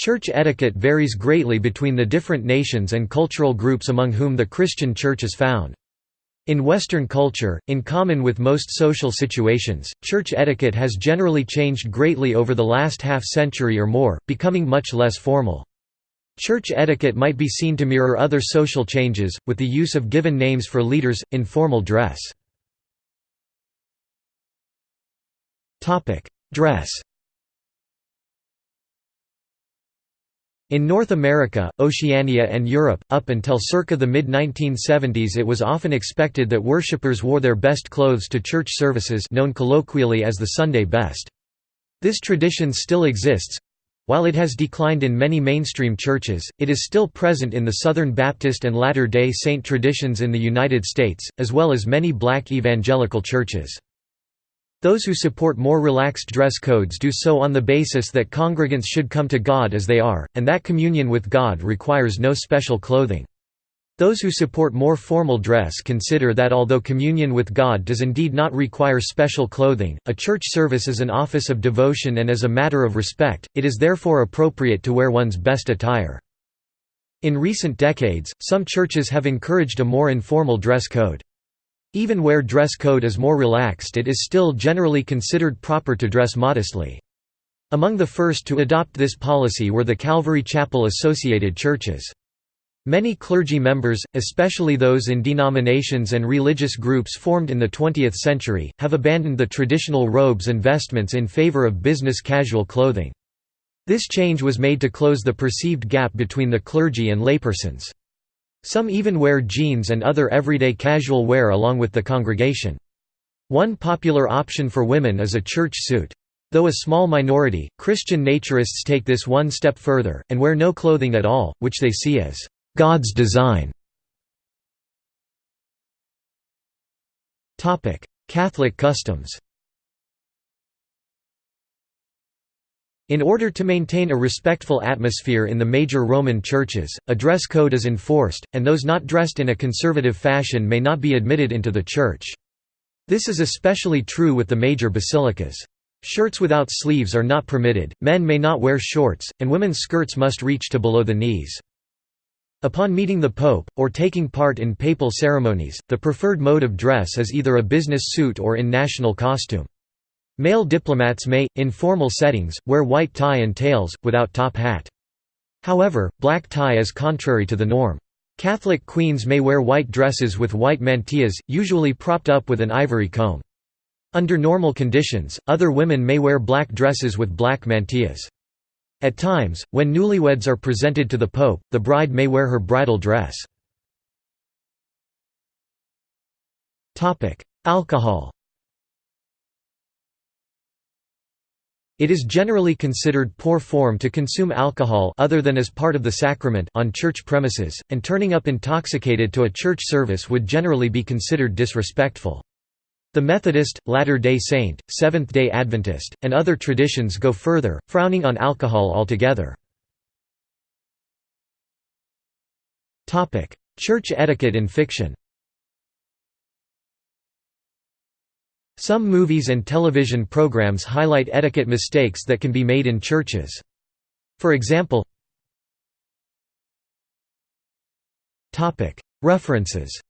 Church etiquette varies greatly between the different nations and cultural groups among whom the Christian Church is found. In Western culture, in common with most social situations, church etiquette has generally changed greatly over the last half-century or more, becoming much less formal. Church etiquette might be seen to mirror other social changes, with the use of given names for leaders, informal dress. Dress In North America, Oceania and Europe, up until circa the mid-1970s it was often expected that worshippers wore their best clothes to church services known colloquially as the Sunday best. This tradition still exists. While it has declined in many mainstream churches, it is still present in the Southern Baptist and Latter-day Saint traditions in the United States, as well as many black evangelical churches. Those who support more relaxed dress codes do so on the basis that congregants should come to God as they are, and that communion with God requires no special clothing. Those who support more formal dress consider that although communion with God does indeed not require special clothing, a church service is an office of devotion and as a matter of respect, it is therefore appropriate to wear one's best attire. In recent decades, some churches have encouraged a more informal dress code. Even where dress code is more relaxed it is still generally considered proper to dress modestly. Among the first to adopt this policy were the Calvary Chapel associated churches. Many clergy members, especially those in denominations and religious groups formed in the 20th century, have abandoned the traditional robes and vestments in favor of business casual clothing. This change was made to close the perceived gap between the clergy and laypersons. Some even wear jeans and other everyday casual wear along with the congregation. One popular option for women is a church suit. Though a small minority, Christian naturists take this one step further, and wear no clothing at all, which they see as God's design. Catholic customs In order to maintain a respectful atmosphere in the major Roman churches, a dress code is enforced, and those not dressed in a conservative fashion may not be admitted into the church. This is especially true with the major basilicas. Shirts without sleeves are not permitted, men may not wear shorts, and women's skirts must reach to below the knees. Upon meeting the Pope, or taking part in papal ceremonies, the preferred mode of dress is either a business suit or in national costume. Male diplomats may, in formal settings, wear white tie and tails, without top hat. However, black tie is contrary to the norm. Catholic queens may wear white dresses with white mantillas, usually propped up with an ivory comb. Under normal conditions, other women may wear black dresses with black mantillas. At times, when newlyweds are presented to the Pope, the bride may wear her bridal dress. Alcohol It is generally considered poor form to consume alcohol other than as part of the sacrament on church premises, and turning up intoxicated to a church service would generally be considered disrespectful. The Methodist, Latter-day Saint, Seventh-day Adventist, and other traditions go further, frowning on alcohol altogether. Church etiquette in fiction Some movies and television programs highlight etiquette mistakes that can be made in churches. For example References